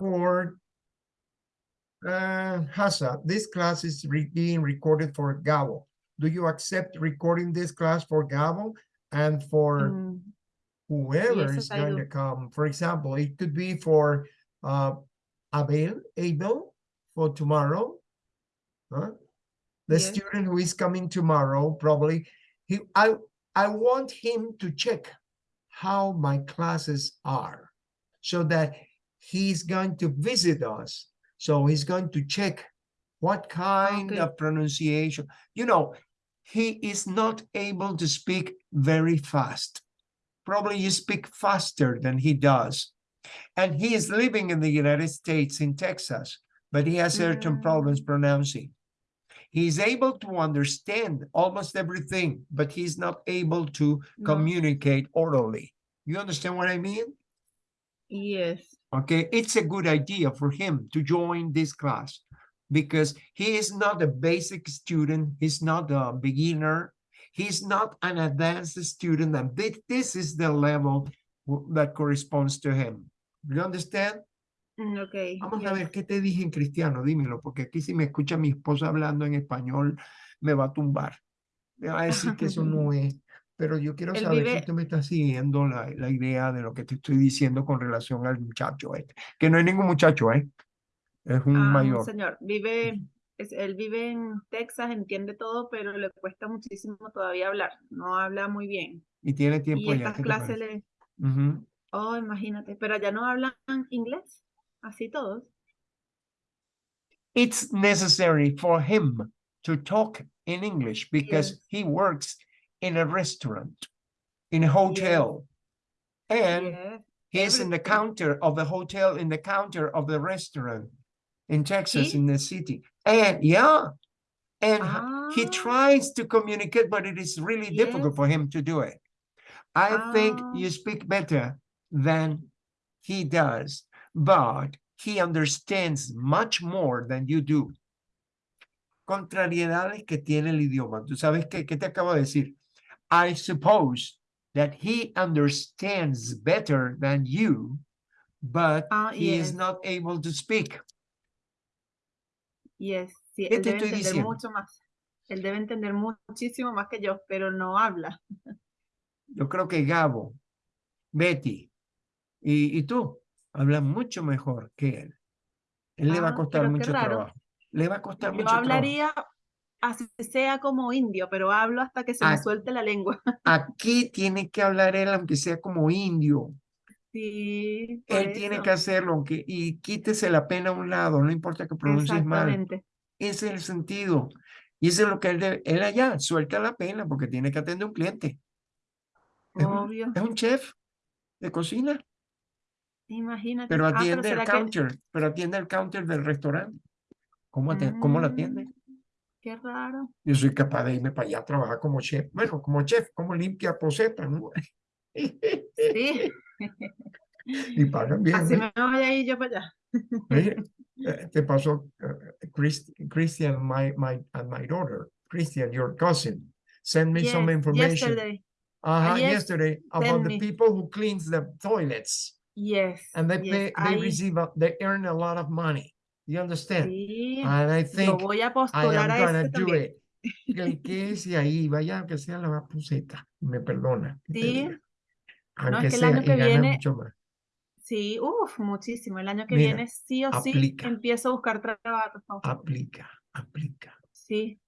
for uh, Hasa, this class is re- being recorded for Gabo. Do you accept recording this class for Gabo and for Mm, whoever Yes, is going to come? For example, it could be for uh, Abel, Abel for tomorrow. Huh? The Yes. student who is coming tomorrow, probably, he, I, I want him to check how my classes are so that he's going to visit us. So he's going to check what kind Okay. of pronunciation, you know, he is not able to speak very fast. Probably you speak faster than he does. And he is living in the United States in Texas, but he has certain problems pronouncing. He's able to understand almost everything, but he's not able to No. communicate orally. You understand what I mean? Yes. Okay, it's a good idea for him to join this class because he is not a basic student, he's not a beginner, he's not an advanced student, and thi- this is the level that corresponds to him. You understand? Mm, Okay. Vamos a ver qué te dije en cristiano, dímelo, porque aquí si me escucha mi esposa hablando en español, me va a tumbar. Me va a decir que eso no es. Pero yo quiero Él saber si tú me estás siguiendo la, la idea de lo que te estoy diciendo con relación al muchacho este. Que no es ningún muchacho, ¿eh? Es un Ah, mayor. señor. Vive, él vive en Texas, entiende todo, pero le cuesta muchísimo todavía hablar. No habla muy bien. Y tiene tiempo Y estas ¿qué te clases. Oh, imagínate. Pero allá no hablan inglés. Así todos. It's necessary for him to talk in English because Yes. he works in a restaurant, in a hotel. And Yes. He's in the counter of the hotel, in the counter of the restaurant in Texas, He? in the city. And yeah, and h- he Ah. tries to communicate, but it is really difficult for him to do it. I think Ah. you speak better than he does, but he understands much more than you do. Contrariedades que tiene el idioma. ¿Tú sabes qué? ¿Qué te acabo de decir? I suppose that he understands better than you, but Ah, he is yes. not able to speak. Yes, sí, ¿Qué él debe entender diciendo? mucho más. Él debe entender mu- muchísimo más que yo, pero no habla. Yo creo que Gabo, Betty y, y tú hablan mucho mejor que él. Él le va a Ah, costar mucho trabajo. Le va a costar Yo mucho trabajo. Así sea como indio, pero hablo hasta que se me Ah. suelte la lengua. Aquí tiene que hablar él, aunque sea como indio. Sí, Él tiene que hacerlo, aunque, y quítese la pena a un lado, no importa que pronuncies mal. Exactamente. Ese es el sentido. Y eso es lo que él debe. Él allá suelta la pena porque tiene que atender a un cliente. Es un, Obvio. es un chef de cocina, Imagínate. pero Ah, atiende el será que- counter, pero atiende el counter del restaurante. ¿Cómo, ¿Cómo lo atiende? Qué raro. Yo soy capaz de irme para allá a trabajar como chef. Bueno, como chef, como limpia poseta, ¿no? Sí, y pagan bien. así me voy a ir yo para allá. Oye, eh, te pasó eh, Chris- Christian, my, my, and my daughter, Christian, your cousin, send me some information. yesterday. Uh-huh, yes, yesterday about the me. people who cleans the toilets Yes. and they yes, pay, they receive, a- they earn a lot of money. You understand? Sí, And I think voy a I postular am a gonna ese do también. it. Que quédese ahí, vaya aunque sea la puseta, me perdona. Sí. Aunque es que el sea año que viene- mucho más. Sí, uff, muchísimo. El año que Mira, viene sí o sí empiezo a buscar trabajo. Aplica, aplica. Sí,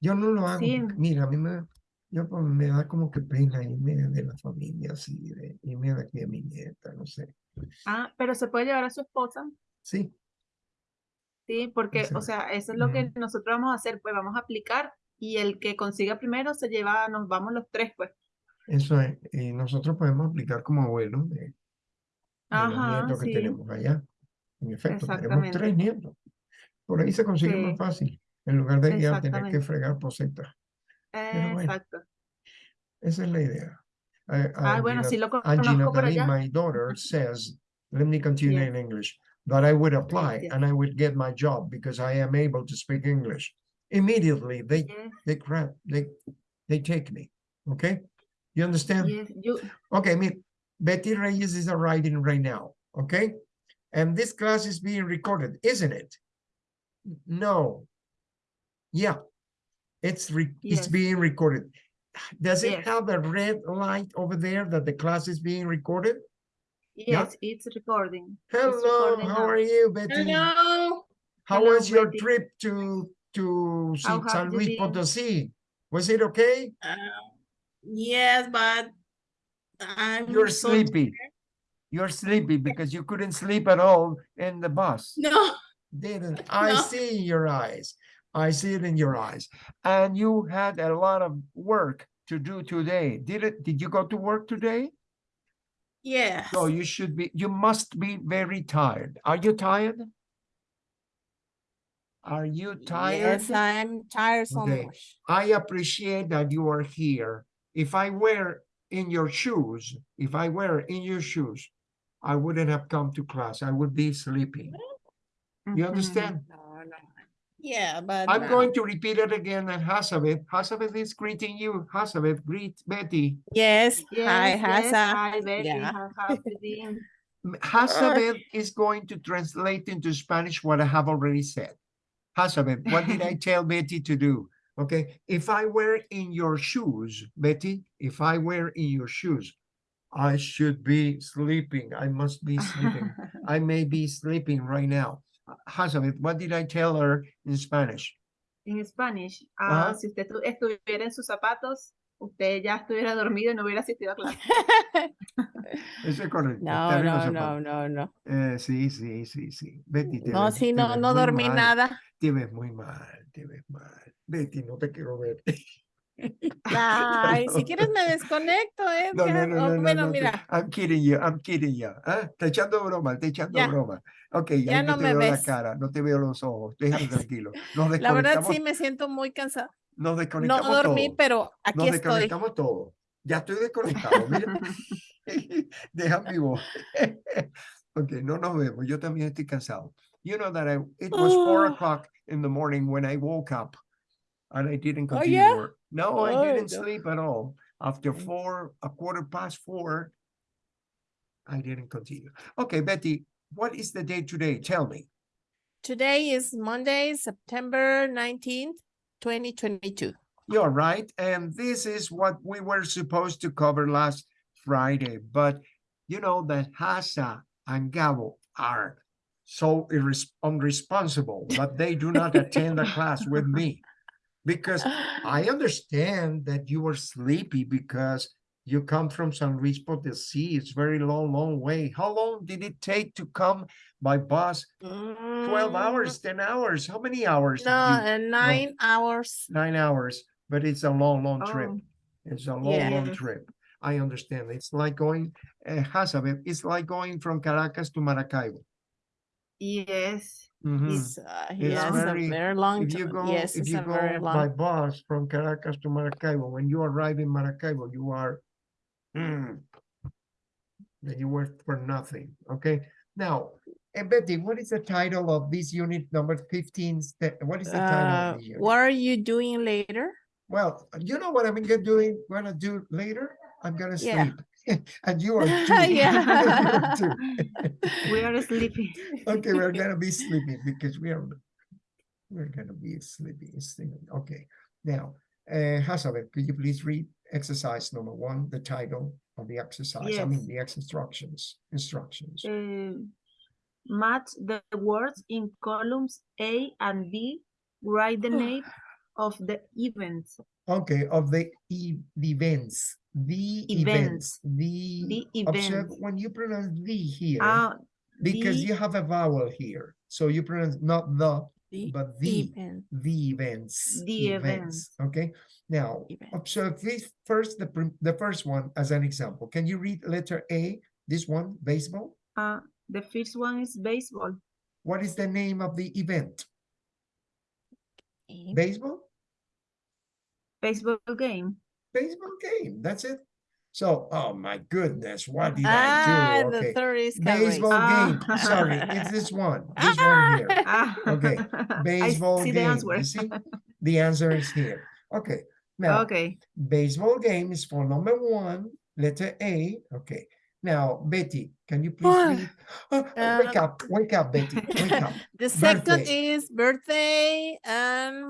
Yo no lo hago. Sí. mira, a mí me, yo pues, me da como que pena irme de la familia así, de irme de aquí a mi nieta, no sé. ah, pero se puede llevar a su esposa, Sí, sí, porque, o Excelente. sea, eso es lo que nosotros vamos a hacer, pues vamos a aplicar y el que consiga primero se lleva, nos vamos los tres, pues. eso es. Y nosotros podemos aplicar como abuelos de, de los Ajá, nietos que sí, tenemos allá. En efecto, tenemos tres nietos. Por ahí se consigue más Sí. fácil, en lugar de ya tener que fregar posetas. Pero bueno. exacto. Esa es la idea. Ah, bueno, sí lo conozco por Natalie, allá. my daughter, says, let me continue Yes. in English, that I would apply yes. and I would get my job because I am able to speak English. Immediately, they, Yes, they grab, they, they take me. Okay? You understand? yes, you- Okay, me, Betty Reyes is arriving right now. okay? And this class is being recorded, isn't it? No. Yeah, it's re, it's being recorded. Does it Yes. have a red light over there that the class is being recorded? Yes, it's recording. It's Hello, recording how now. are you, Betty? Hello. How Hello, was your Betty. trip to to How San have San you Luis? Potosí? Was it okay? Uh, yes, but I'm You're so sleepy. You're sleepy because you couldn't sleep at all in the bus. No, Didn't I No. see in your eyes? I see it in your eyes. And you had a lot of work to do today. Did it? Did you go to work today? Yes. So you should be. You must be very tired. Are you tired? Are you tired? Yes, I'm tired so Okay. much. I appreciate that you are here. If I were in your shoes, if I were in your shoes, I wouldn't have come to class. I would be sleeping. You Mhm. understand? No, no. Yeah, but I'm uh, going to repeat it again and Hasabeth. Hasabeth is greeting you. Hasabeth, greet Betty. Yes, hi, Yes, yes, hi, Betty. Yeah. How have you been? M- Hasabeth is going to translate into Spanish what I have already said. Hasabeth, what did I tell Betty to do? Okay, if I were in your shoes, Betty, if I were in your shoes, I should be sleeping. I must be sleeping. I may be sleeping right now. Hasabeth, what did I tell her in Spanish? En Spanish, ah, si usted estu- estuviera en sus zapatos, usted ya estuviera dormido y no hubiera asistido a clase. Eso es correcto. No, no, no, no, no. Eh, sí, sí, sí, sí. Betty, te No, ves- sí, te no, ves no dormí mal, nada. Te ves muy mal, te ves mal. Betty, no te quiero ver. Ay, si No. quieres me desconecto, No, no, no, no, no, bueno, no, mira, I'm kidding you, I'm kidding you. Ah, Te echando broma, te echando Ya. broma. Ok, ahí Ya no no te me veo la ves. cara, no te veo los ojos, déjame tranquilo. Nos la verdad sí me siento muy cansada. nos No desconectamos dormí, todos. pero aquí Nos estoy. desconectamos todos. Ya estoy desconectado, mira. Deja mi voz. ok, no nos vemos. Yo también estoy cansado. You know that I, it was four Oh. o'clock in the morning when I woke up and I didn't Oh, continue yeah? work. No, I Oh, didn't no. sleep at all. After Mm. four, a quarter past four, I didn't continue. Okay, Betty, what is the day today? Tell me. Today is Monday, September 19th, 2022. You're right. And this is what we were supposed to cover last Friday. But you know that Hasa and Gabo are so irres- unresponsible that they do not attend the class with me. Because I understand that you were sleepy because you come from San Luis Potosí. It's very long, long way. How long did it take to come by bus? 12 Mm, hours, 10 hours? How many hours? No, uh, nine hours. nine hours, but it's a long, long trip. Oh. It's a long, long trip. I understand. It's like going, uh, it's like going from Caracas to Maracaibo. Yes. Mhm. It's, uh, It's yes, very- a very long If you time. go, Yes, if it's you a very go by bus from Caracas to Maracaibo, when you arrive in Maracaibo, you are, mm, you work for nothing, okay? Now, and Betty, what is the title of this unit number fifteen? What is the title Uh, of the unit? what are you doing later? Well, you know what I'm gonna doing, gonna do later? I'm gonna Yeah. And you are too. Yeah. Are too. We are sleeping. Okay, we're gonna be sleeping because we are, we're gonna be sleeping, sleeping. Okay. Now, uh, Hazabeth, could you please read exercise number one, the title of the exercise, I mean, the ex instructions, instructions. Uh, match the words in columns A and B. Write the name of the events. Okay, of the e- the events, the events, Events. the. The Observe events. when you pronounce the here. Ah, Because the- you have a vowel here, so you pronounce not the, The but the, event. the events. The events. Okay, now, Event. observe this first, the, the first one as an example. Can you read letter A, this one, baseball? ah, the first one is baseball. What is the name of the event? Okay. Baseball? Baseball game. Baseball game, that's it. So, oh my goodness, what did Ah, I do? the Okay, third is Carrie's. baseball game, Ah. sorry, it's this one, this one here. Ah, Okay, I Baseball see the game, answer. you see? The answer is here. Okay, now, Okay. baseball game is for number one, letter A. Okay, Now, Betty, can you please Ah, read? Oh, wake um, up, wake up, Betty, wake up. The second Birthday. is birthday and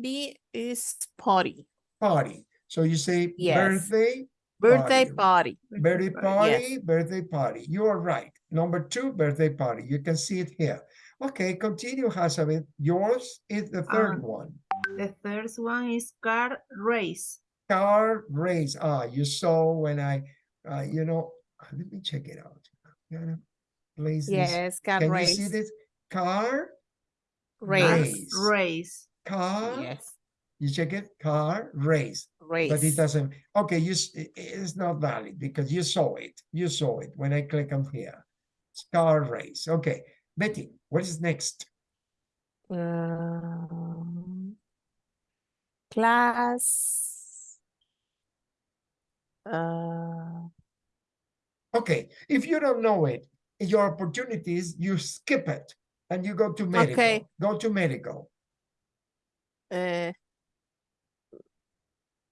B is party. Party. So you say Yes. birthday, Birthday Party. party. birthday Party, party, birthday party. You are right. Number two, birthday party. You can see it here. Okay, continue, Hazabeth. Yours is the third Um, one. The first one is car race. Car race. Ah, you saw when I, uh, you know, let me check it out. Gotta place this. Yes, car Can race. you see this? Car, Race. Race. Race. Car. Yes, You check it, car race. race. But it doesn't, okay, you, s- i- i- it's not valid because you saw it. You saw it when I click on here. It's Car race. Okay, Betty, what is next? Um, class. Uh, Okay, if you don't know it, your opportunities, you skip it and you go to medical. Okay. Go to medical. Uh,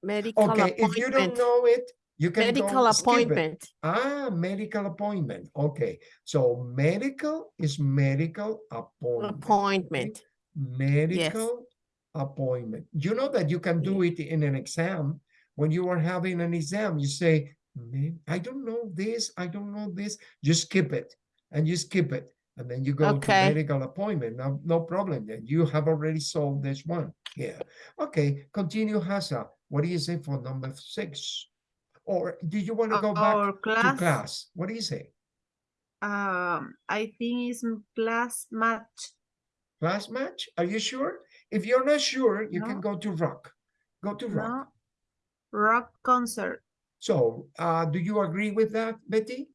medical Okay, if you don't appointment. know it, you can Medical go skip it. appointment. Ah, medical appointment. Okay, so medical is medical appointment. Appointment. medical appointment. You know that you can do it in an exam. When you are having an exam, you say, "Man, I don't know this, I don't know this. You skip it and you skip it. And then you go to medical appointment. No, no problem. Then you have already solved this one. Yeah. Okay, continue, Hasa. What do you say for number six? Or do you want to go back Our to class, class? What do you say? um, I think it's class match. Class match? Are you sure? If you're not sure, you can go to rock. Go to rock. No, rock concert. So, uh, do you agree with that, Betty?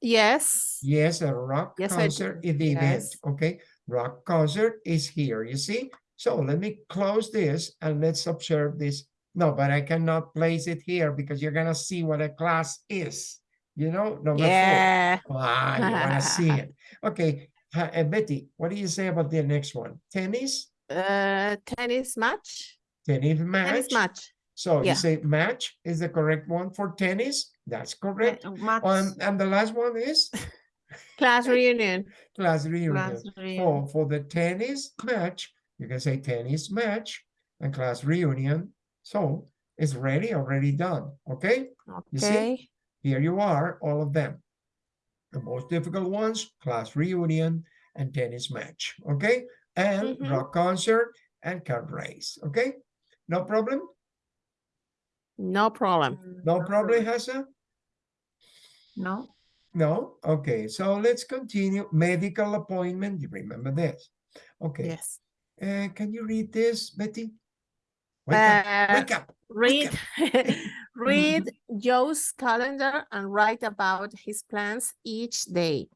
Yes. Yes, a rock Yes, concert is the event, okay? Rock concert is here, you see? So let me close this and let's observe this. No, but I cannot place it here because you're gonna see what a class is, you know, number four. Yeah. Ah, you wanna see it. Okay, uh, Betty, what do you say about the next one? Tennis, Uh, tennis match. tennis match. Tennis match? match. So you say match is the correct one for tennis? That's correct. Um, and the last one is Class reunion. class reunion. class For, reunion. for the tennis match, you can say tennis match and class reunion. So it's ready, already done. Okay, okay. You see? Here you are, all of them. The most difficult ones, class reunion and tennis match. Okay, and Mhm. rock concert and car race. Okay, no problem. No problem. Mm, No problem, Hassa. No, No? Okay, so let's continue. Medical appointment, you remember this? Okay, Yes. uh, can you read this, Betty? Wake up, Uh, wake up. read read Joe's calendar and write about his plans each day.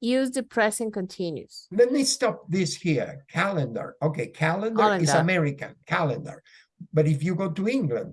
Use the present continuous. Let me stop this here. Calendar. Okay, calendar is American, calendar. But if you go to England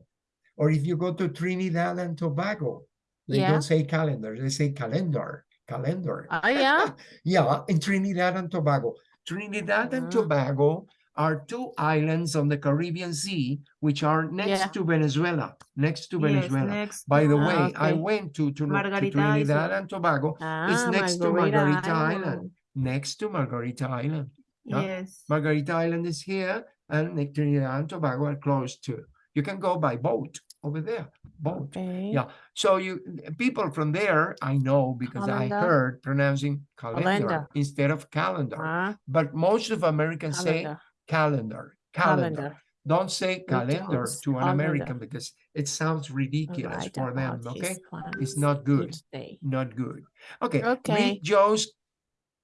or if you go to Trinidad and Tobago, they Yeah. don't say calendar, they say calendar, calendar. Oh yeah. Yeah, in Trinidad and Tobago. Trinidad and Ah. Tobago are two islands on the Caribbean Sea, which are next Yeah. to Venezuela, next to yes, Venezuela. next. By the to- way, I went to, to, to Trinidad and Tobago, Ah, next to Margarita Island. next to Margarita Island. yeah. Yes, Margarita Island is here and Trinidad and Tobago are close to. You can go by boat over there, boat. Okay. Yeah. So you, people from there, I know because I heard pronouncing calendar, Calendar. instead of calendar. Ah, But most of Americans say calendar. calendar, calendar. Calendar. Don't say calendar to an calendar. American because it sounds ridiculous Write for them, okay? it's not good. Not good. Okay, Okay. read Joe's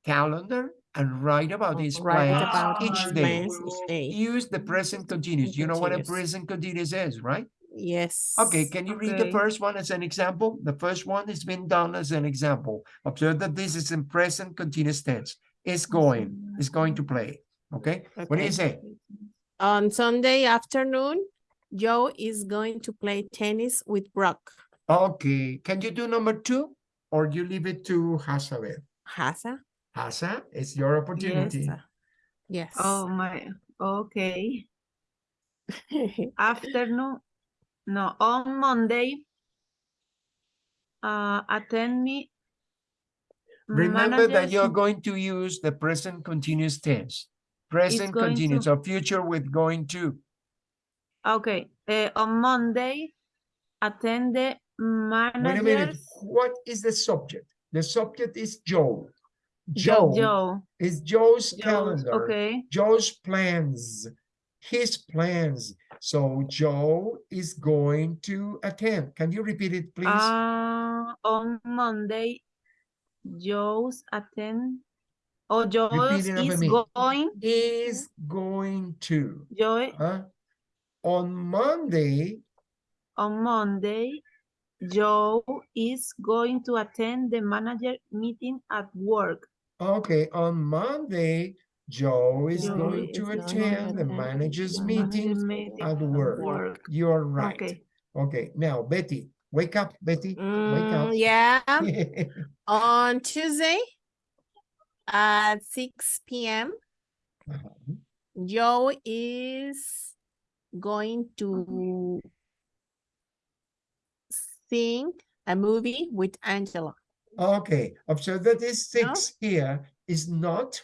calendar and write about his Write plans about each day. day. Use the present continuous. You know what a present continuous is, right? Yes. Okay, can you read the first one as an example? The first one has been done as an example. Observe that this is in present continuous tense. It's going, it's going to play. Okay, what do you say? On Sunday afternoon, Joe is going to play tennis with Brock. Okay, can you do number two? Or you leave it to Hazabeth? Hasa? Hasa, it's your opportunity. Yes. Yes. oh my, okay. Afternoon, no, on Monday. uh, attend me. Remember that you're going to use the present continuous tense. Present going to- continuous or future with going to. Okay, uh, on Monday, attend the Wait a minute, what is the subject? The subject is Joe. Joe Joe. is Joe's Joe's, calendar. Okay, Joe's plans, his plans. So Joe is going to attend. Can you repeat it, please? uh, on Monday, Joe's attend. Oh, Joe is going, is going to. Joe, Huh? On Monday, on Monday, Joe is going to attend the manager meeting at work. okay, on Monday, Joe is Joe going is to attend the manager's meeting meeting at work. work. You're right. Okay, Okay, now Betty, wake up, Betty, wake up. Mm, yeah, on Tuesday at six PM, Joe is going to sing a movie with Angela. Okay, observe that this No? six here is not,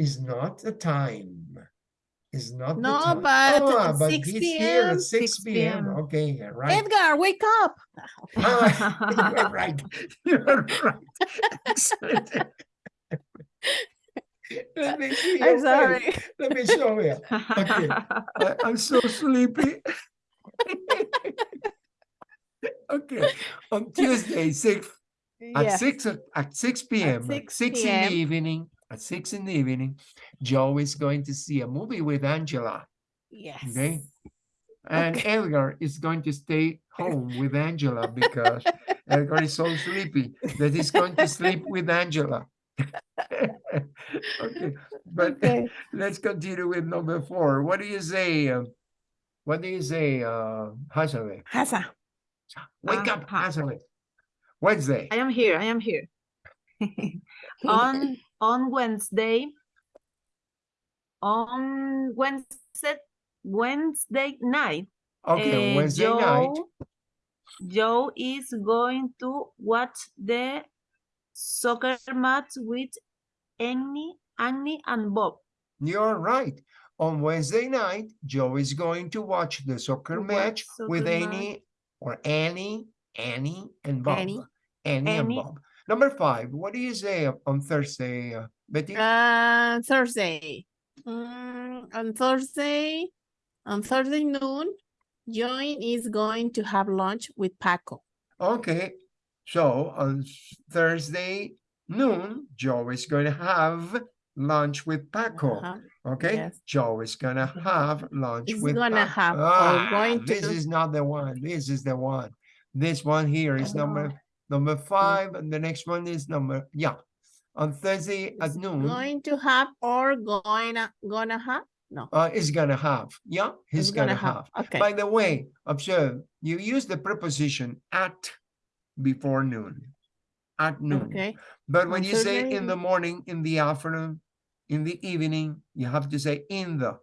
is not a time. Is not the No, time. but Ah, but 6 he's here PM, at six 6 PM, okay, right. Edgar, wake up. Ah, You're right, you're right. Let me see I'm face. sorry. Let me show you. I, I'm so sleepy. Okay, on Tuesday, six, at six at six PM, at 6 six in the evening, at six in the evening, Joe is going to see a movie with Angela. Yes. Okay. And Okay. Edgar is going to stay home with Angela because Edgar is so sleepy that he's going to sleep with Angela. Okay, but Okay. let's continue with number four. What do you say? um, What do you say, uh, Hazale? Hasa. Wake up, Uh-huh. Hazale. Wednesday. I am here, I am here. On, on Wednesday, on Wednesday, Wednesday night, Okay, uh, Wednesday night. Joe- Joe is going to watch the soccer match with Annie, Annie and Bob. You're right. On Wednesday night, Joe is going to watch the soccer match with soccer match. Annie or Annie, Annie and Bob. Annie. Annie and Annie. Bob. Number five, what do you say on Thursday, uh, Betty? Uh, Thursday. Mm, on Thursday, on Thursday noon, Join is going to have lunch with Paco. Okay, so on Thursday noon, Joe is going to have lunch with Paco. Uh-huh. Okay, yes. Joe is gonna have lunch Is with. gonna Paco. have Ah, going This is not the one. This is the one. This one here is number number five, and the next one is number yeah. On Thursday at noon, Going to have or gonna, gonna have? No. uh, is gonna have. Yeah, he's is gonna, have. Okay. By the way, observe you use the preposition at before noon. At noon. Okay. But when you say in the morning, in the afternoon, in the evening, you have to say in the.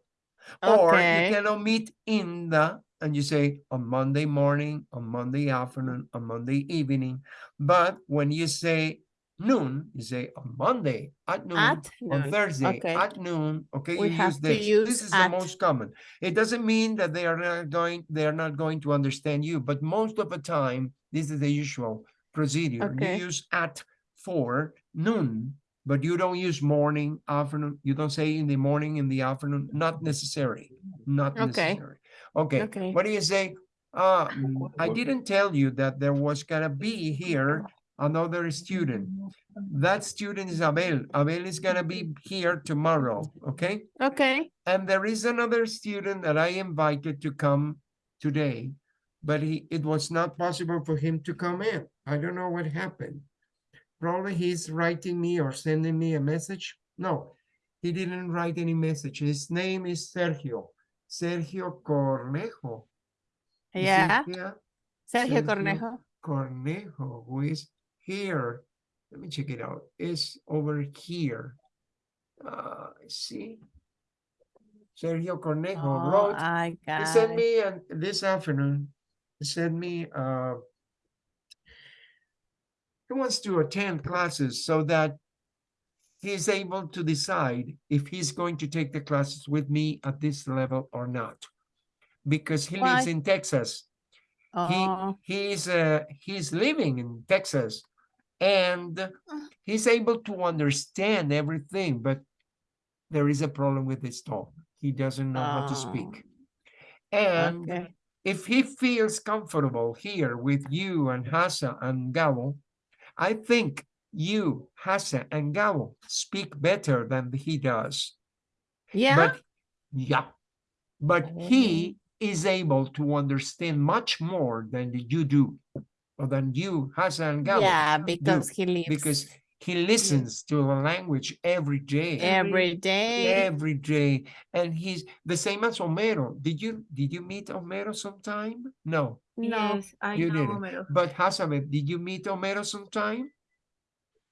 Or you Okay. can omit in the and you say on Monday morning, on Monday afternoon, on Monday evening. But when you say noon, you say on Monday at noon, At on noon. Thursday Okay. at noon. Okay, We you have use to this. use This is the most common. It doesn't mean that they are not going, they are not going to understand you, but most of the time, this is the usual procedure. Okay. You use at for noon, but you don't use morning, afternoon. You don't say in the morning, in the afternoon, not necessary, not Okay. necessary. Okay, Okay. what do you say? Uh, I didn't tell you that there was gonna be here another student. That student is Abel. Abel is gonna be here tomorrow, okay? Okay. And there is another student that I invited to come today, but he, it was not possible for him to come in. I don't know what happened. Probably he's writing me or sending me a message. No, he didn't write any message. His name is Sergio, Sergio Cornejo. Yeah. Sergio Sergio. Cornejo. Cornejo, who is here. Let me check it out. Is over here. Uh, see. Sergio Cornejo Oh, wrote. I He got sent it. me this afternoon. He sent me uh he wants to attend classes so that he's able to decide if he's going to take the classes with me at this level or not. Because he lives in Texas. Oh, He he's uh he's living in Texas and he's able to understand everything, but there is a problem with his talk He doesn't know how to speak. And okay. if he feels comfortable here with you and Hassa and Gabo, I think you, Hassa and Gabo speak better than he does. Yeah, But yeah, but oh, he is able to understand much more than you do, or than you, Hassa and Gabo, yeah, because he lives because he listens to the language every day. every day. every day and he's the same as Homero. Did you did you meet Homero sometime? No, No, Yes, I you know didn't. Homero. but Hasabe, did you meet Homero sometime?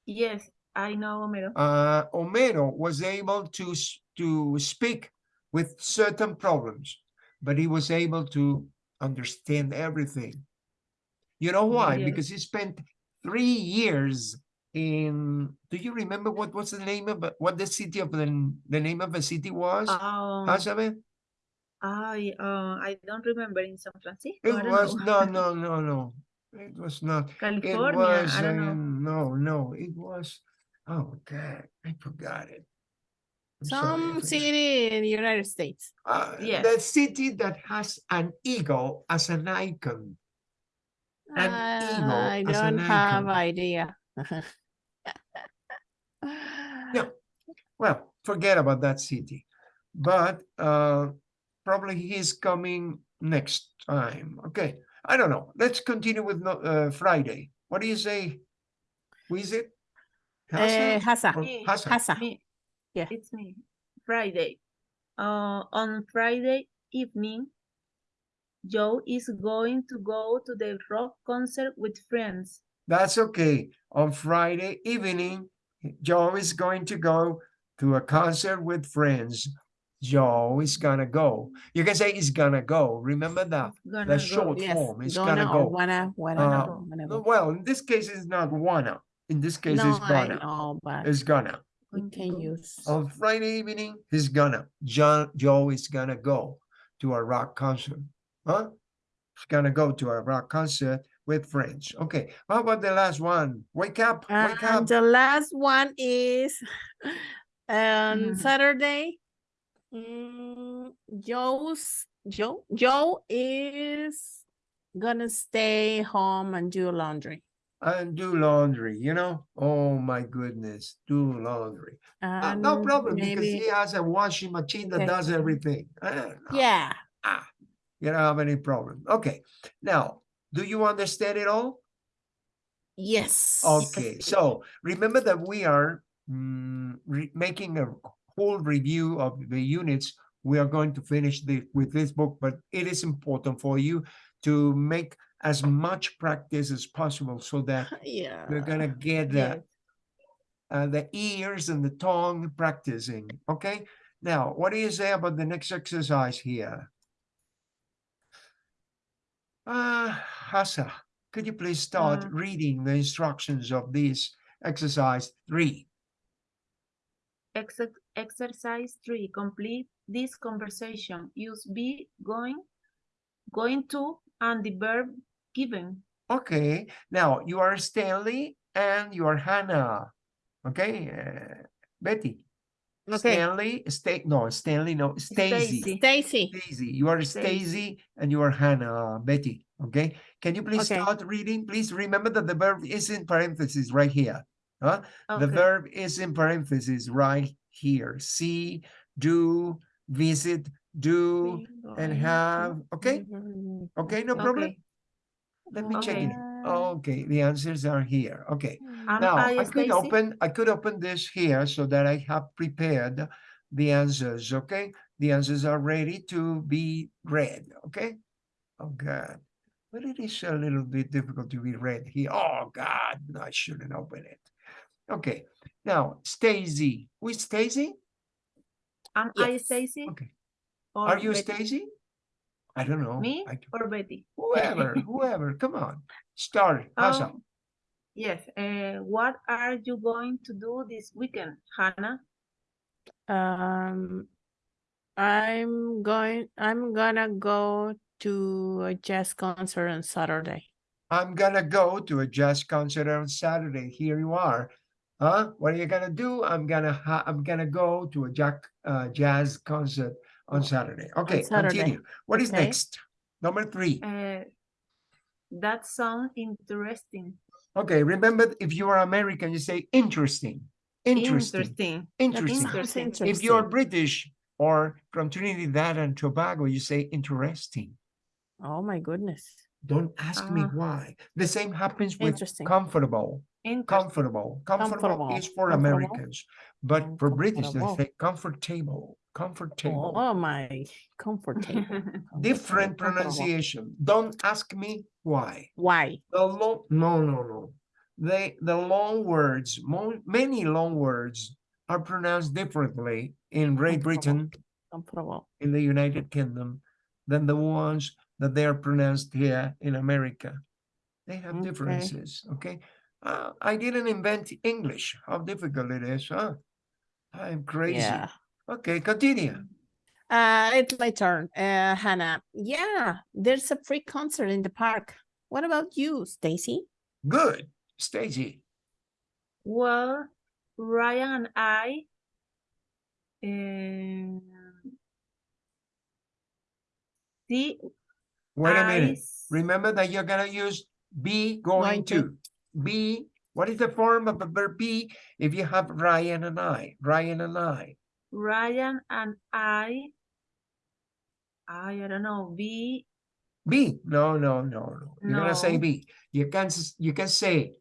Yes, I know Homero. Uh, Homero was able to to speak with certain problems, but he was able to understand everything. You know why? Yes. Because he spent three years in. Do you remember what was the name of what the city of the the name of the city was? Um? I uh, I don't remember in San Francisco. It was know. no, no, no, no. It was not. It California. was I don't know. um, no, no. It was. Oh God, I forgot it. I'm some forgot. city in the United States. Uh, Yes. The city that has an eagle as an icon. An eagle I don't have idea. Yeah. Well, forget about that city. But uh, probably he's coming next time. Okay. I don't know. Let's continue with no, uh, Friday. What do you say? Who is it? Eh, Hassa Hassa, or Me. Hassa? Hassa. Me. Yeah. It's me. Friday. Uh, on Friday evening, Joe is going to go to the rock concert with friends. That's okay. On Friday evening, Joe is going to go to a concert with friends. Joe is gonna go. You can say he's gonna go. Remember that. Gonna The go. short Yes, form is gonna gonna go. wanna, wanna, Uh, go, wanna No, go. Well, in this case, it's not wanna. In this case, No, it's gonna. know, but It's gonna. we can use. On Friday evening, he's gonna. John, Joe is gonna go to a rock concert. Huh? He's gonna go to a rock concert with friends. Okay. How about the last one? Wake up, wake And up. the last one is on Mhm. Saturday. Mm, Joe's Joe Joe is gonna stay home and do laundry. and do laundry, you know? Oh my goodness, do laundry. Uh, no problem because he has a washing machine that Okay. does everything. Yeah. ah, you don't have any problem. Okay, now, do you understand it all? Yes. Okay, so remember that we are mm, making a whole review of the units. We are going to finish the, with this book, but it is important for you to make as much practice as possible so that Yeah. you're gonna get the, Yes. uh, the ears and the tongue practicing, okay? Now, what do you say about the next exercise here? Uh, Hassa, could you please start Uh, reading the instructions of this exercise three? Exer- exercise three, complete this conversation. Use be, going, going to, and the verb given. Okay, now you are Stanley and you are Hannah. Okay, uh, Betty. Okay. Stanley, stay, no, Stanley, no, Stacy. Stacy. Stacy. Stacy, you are Stacy. Stacy and you are Hannah, Betty. Okay, can you please Okay. start reading? Please remember that the verb is in parentheses right here. Huh? The verb is in parentheses right here. See, do, visit, do, and have. Okay, mm-hmm. okay, no problem. Okay. Let me check it. Okay, the answers are here. Okay. Now, I I could Stacy? open, I could open this here so that I have prepared the answers, okay? The answers are ready to be read, okay? Oh, God. But it is a little bit difficult to be read here. Oh, God, no, I shouldn't open it. Okay, now, Stacy. Who is Stacy? Am I Yes. Stacy? Okay. or Are you Betty? Stacy? I don't know. Me I don't- or Betty? Whoever, whoever, come on. Start, Hassa. Um, Yes. Uh, what are you going to do this weekend, Hannah? Um, I'm going, I'm gonna go to a jazz concert on Saturday. I'm gonna go to a jazz concert on Saturday. Here you are. Huh? What are you gonna do? I'm gonna ha I'm gonna go to a jack uh, jazz concert on Saturday. Okay, Saturday. continue. What is Okay. next? Number three. Uh, that sounds interesting. Okay, remember if you are American, you say interesting. Interesting. Interesting. Interesting. Interesting. If you're. British or from Trinidad and Tobago, you say interesting. Oh my goodness, Don't ask me Ah. why. The same happens with interesting. Comfortable. Comfortable. Comfortable is for Comfortable. Americans, but for British, they say comfortable. Comfortable. Oh my, comfortable. Different pronunciation. Don't ask me why. Why? The long, no, no, no. They, the long words, mo- many long words are pronounced differently in Great Britain, Comfortable. in the United Kingdom, than the ones that they are pronounced here in America. They have Okay. differences, okay? Uh, I didn't invent English. How difficult it is, huh? I'm crazy. Yeah. Okay, continue. Uh, it's my turn, uh, Hannah. Yeah, there's a free concert in the park. What about you, Stacy? Good, Stacy. Well, Ryan and I um, see Wait a I minute. Remember that you're gonna use be going Going to. to. Be, what is the form of the verb be if you have Ryan and I? Ryan and I. Ryan and I I I don't know be Be. No, no, no, no. You're gonna say No. be. You can s- you can say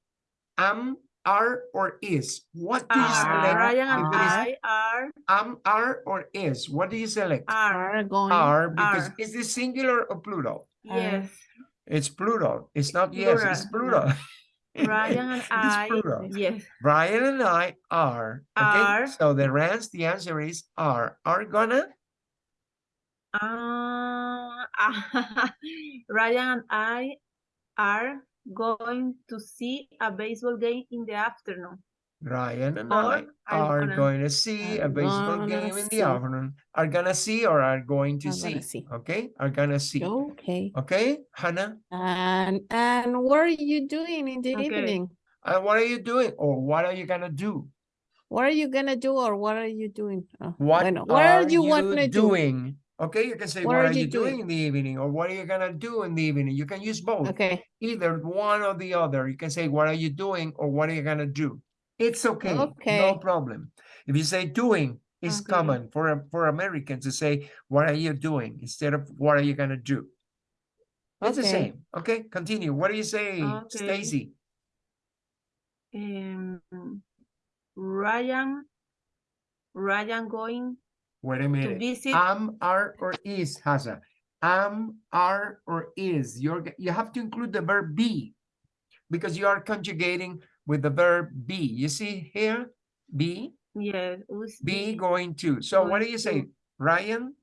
am, are, or is. What do you ah, select? Ryan and if it is I are am, are, or is? What do you select? are Are going. Are because are. is this singular or plural? yes It's plural. It's not yes, it's Plural, Ryan and I yes Brian and I are. Okay, Are. so the the answer is are. Are gonna uh, Ryan and I are going to see a baseball game in the afternoon Ryan and I are are gonna- going to see a baseball gonna game in the afternoon. Are gonna see or are going to Are gonna see. see. Okay, are gonna see. Okay. Okay, Hannah. And and what are you doing in the Okay. evening? And what are you doing? Or what are you gonna do? What are you gonna do or what are you doing? Oh, What bueno, are you, wanna do? doing? Okay, you can say what, are, you doing? doing? in the evening or what are you gonna do in the evening? You can use both. Okay. either one or the other. You can say, what are you doing? Or what are you gonna do? It's okay, no problem. If you say doing, it's Okay. common for, for Americans to say, what are you doing? Instead of what are you gonna do? It's the same, okay? Continue. What do you say, Okay. Stacy? um, Ryan Ryan going Wait a minute. visit Am, are, or is, Hasa. Am, are, or is. You're, you have to include the verb be because you are conjugating with the verb be. You see here, be, yeah be going to. So what do you say? to. Ryan,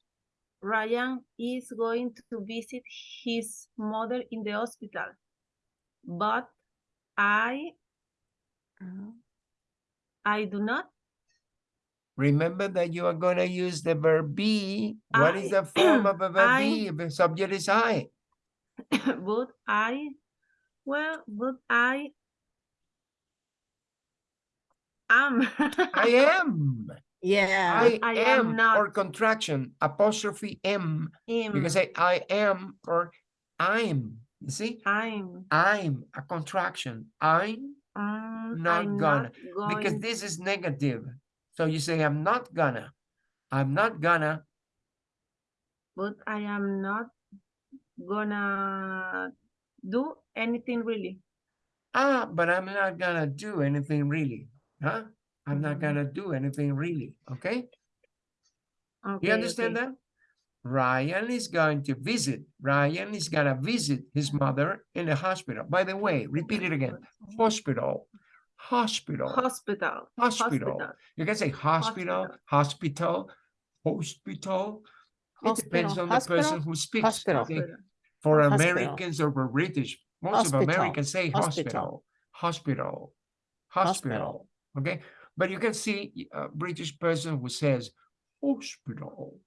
Ryan is going to visit his mother in the hospital but I I do not remember that you are gonna use the verb be. What is the form of a verb I- be? If the subject is I. but I well but I am I am. Yeah. I, I am, am not. or contraction, apostrophe M. M. You can say I am or I'm. You see? I'm I'm a contraction. I'm um, Not I'm gonna, not because this is negative. So you say I'm not gonna. I'm not gonna. but I am not gonna do anything really. Ah, but I'm not gonna do anything really. Huh? I'm not Mhm. gonna do anything really. Okay? Okay, You understand okay. that? Ryan is going to visit. Ryan is gonna visit his mother in the hospital. By the way, repeat it again. Hospital. Hospital. Hospital. Hospital. You can say hospital, hospital, hospital. It depends Hospital, on the person who speaks. hospital. okay? For Hospital. Americans or for British, most of Americans say hospital. hospital. hospital, hospital, Hospital. Okay? But you can see uh, a British person who says hospital,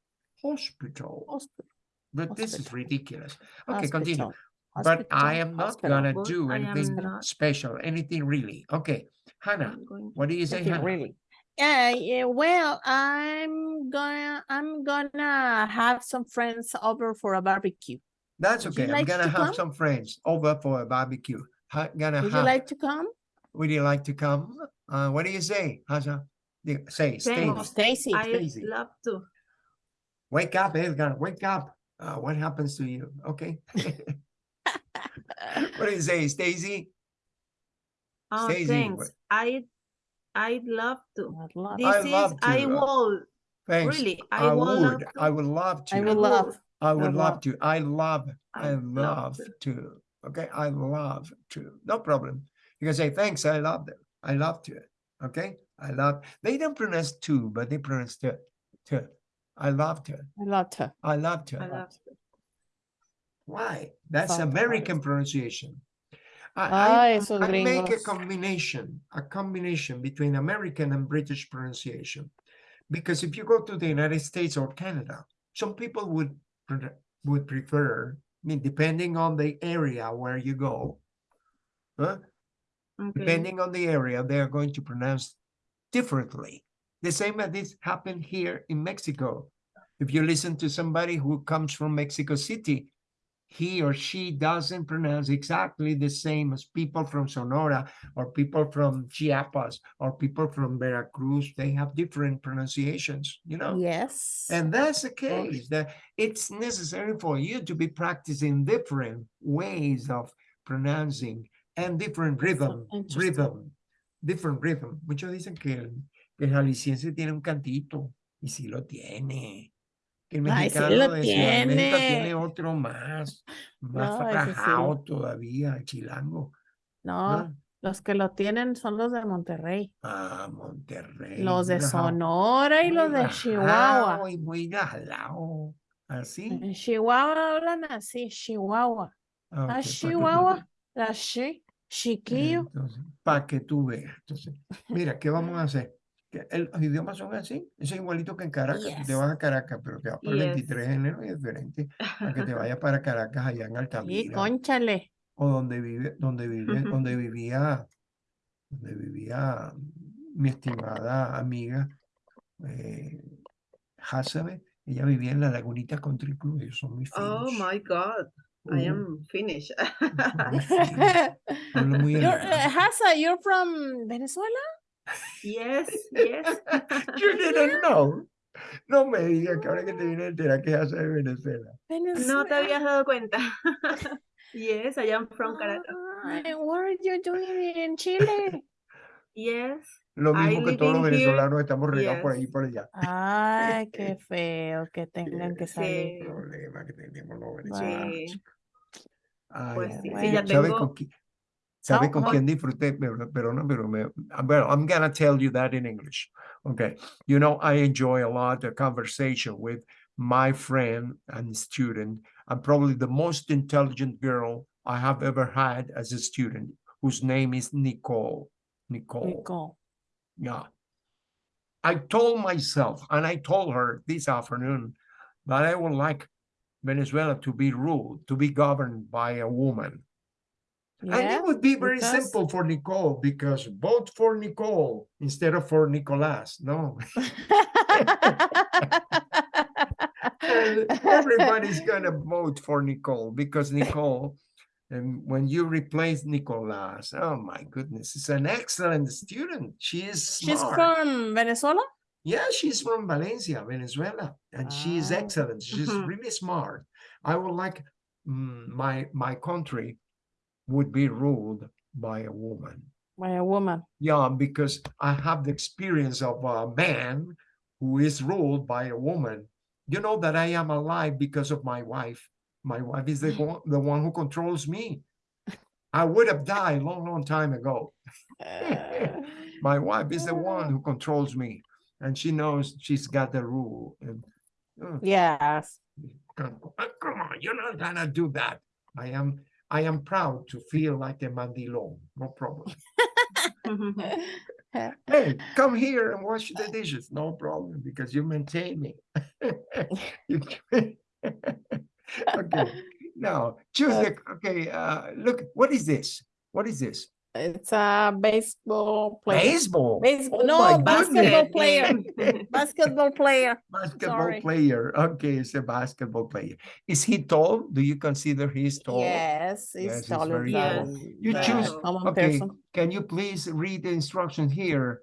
hospital, Hospital, but this is ridiculous. Okay, continue. hospital, But I am not hospital. gonna do anything special, anything really. Okay, Hannah, I'm what do you say, Hannah? really. Yeah, yeah, well, I'm gonna I'm gonna have some friends over for a barbecue. That's okay. I'm like gonna to have come? some friends over for a barbecue. Ha- Gonna Would you like to come? Would you like to come? Uh, what do you say, Hasha? The- Say, stay, Thanks. Stacy. I Stacy. love to. wake up, Edgar, wake up. Uh, what happens to you? Okay. What do you say, Stacy? Oh, Stacey, thanks. what- I, I'd love to. I'd love- This I is, love I to, uh, will, Thanks. really, I I will love would, to. I would love to. I I would love. I would love love- to. I love, I love love to. to. Okay, I love to. No problem. You can say thanks. I love them. I love to. Okay, I love. They don't pronounce to, but they pronounce to. To. I love to. I love to. I love to. I love to. Why? That's Sounds American nice. pronunciation. I, I, I make a combination, a combination between American and British pronunciation. Because if you go to the United States or Canada, some people would would prefer, I mean, depending on the area where you go, huh? Okay. depending on the area, they are going to pronounce differently. The same as this happened here in Mexico. If you listen to somebody who comes from Mexico City, he or she doesn't pronounce exactly the same as people from Sonora or people from Chiapas or people from Veracruz. They have different pronunciations, you know? Yes. And that's the case, that it's necessary for you to be practicing different ways of pronouncing and different rhythm, rhythm, different rhythm. Muchos dicen que el, que el jalisciense tiene un cantito, y sí lo tiene. Que el Ay, sí mexicano lo de México tiene. tiene otro más, más No, sí. todavía, chilango. No, ¿no? los que lo tienen son los de Monterrey. Ah, Monterrey. Los de Sonora y muy los de Chihuahua. Y muy jalado. Así. En Chihuahua hablan así, Chihuahua. Ah, ok, La que- Chihuahua, la chi, chiquillo. para que tú veas. Entonces, mira, ¿qué vamos a hacer? El- los idiomas son así, es igualito que en Caracas. Si te Yes. vas a Caracas, pero te vas por el Yes. 23 de enero, es diferente a que te vayas para Caracas allá en Y Altamira conchale. o donde vive, donde vive, donde vivía, donde vivía mi estimada amiga eh, Hasabe. Ella vivía en la Lagunita Country Club, ellos son muy Oh my God, I Uh, am muy You're, uh. Hasa, you're from Venezuela? Yes, yes. You didn't know. No me digas que ahora que te vine a enterar que hace de Venezuela. No te habías dado cuenta. Yes, I am from Caracas. Ay, what are you doing in Chile? Yes. Lo I mismo que todos los here. venezolanos estamos regados por ahí y por allá. Ay, qué feo que tengan que salir. Sí. El problema que tenemos los venezolanos. Sí. Ay, Pues sí, ay. sí, ya ¿Sabe tengo- con qui- ¿Sabe So, con what- quién disfruté? Pero, pero no, pero me, well, I'm gonna tell you that in English. Okay. You know, I enjoy a lot the conversation with my friend and student, and probably the most intelligent girl I have ever had as a student, whose name is Nicole. Nicole. Nicole. Yeah. I told myself, and I told her this afternoon, that I would like Venezuela to be ruled, to be governed by a woman. And Yeah, it would be very simple for Nicole because vote for Nicole instead of for Nicolas. No, everybody's gonna vote for Nicole because Nicole, and when you replace Nicolas, oh my goodness, it's an excellent student. She is smart. She's from Venezuela? Yeah, she's from Valencia, Venezuela, and she is Ah. excellent. She's really smart. I would like mm, my my country would be ruled by a woman. By a woman. Yeah, because I have the experience of a man who is ruled by a woman. You know that I am alive because of my wife. My wife is the one, the one who controls me. I would have died long, long time ago. My wife is the one who controls me, and she knows she's got the rule. And uh, yes. come, come on, you're not gonna do that. I am. I am proud to feel like a mandilon, no problem. Hey, come here and wash the dishes, no problem, because you maintain me. Okay, now choose the, okay, uh, look, what is this? What is this? It's a baseball player. Baseball? Oh baseball, Oh no, basketball player. Basketball player. Basketball Sorry. player, okay, it's a basketball player. Is he tall? Do you consider he's tall? Yes, he's Yes, it's he's taller very tall. than You choose- okay. person. Can you please read the instructions here?